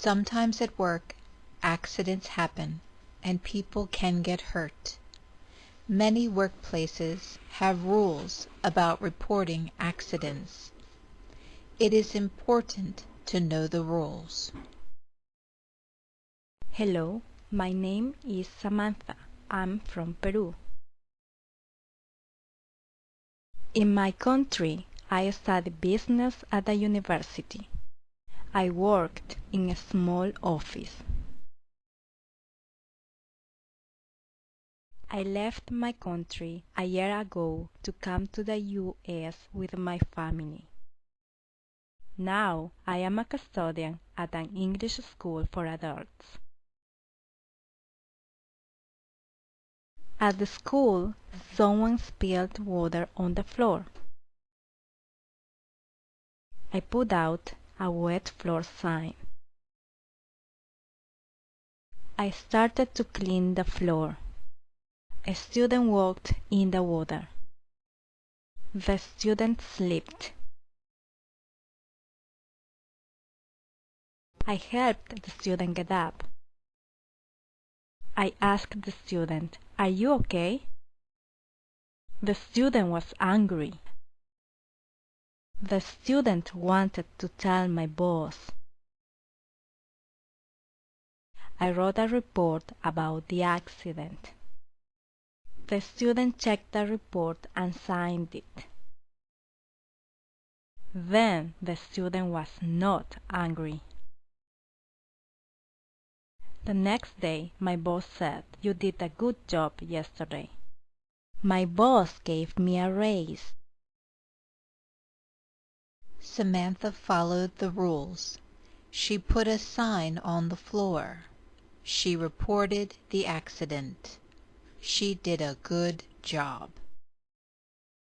Sometimes at work accidents happen and people can get hurt. Many workplaces have rules about reporting accidents. It is important to know the rules. Hello, my name is Samantha. I'm from Peru. In my country, I study business at a university. I worked in a small office. I left my country a year ago to come to the US with my family. Now I am a custodian at an English school for adults. At the school, someone spilled water on the floor. I put out a wet floor sign. I started to clean the floor. A student walked in the water. The student slipped. I helped the student get up. I asked the student, Are you okay? The student was angry. The student wanted to tell my boss. I wrote a report about the accident. The student checked the report and signed it. Then the student was not angry. The next day my boss said, You did a good job yesterday. My boss gave me a raise. Samantha followed the rules. She put a sign on the floor. She reported the accident. She did a good job.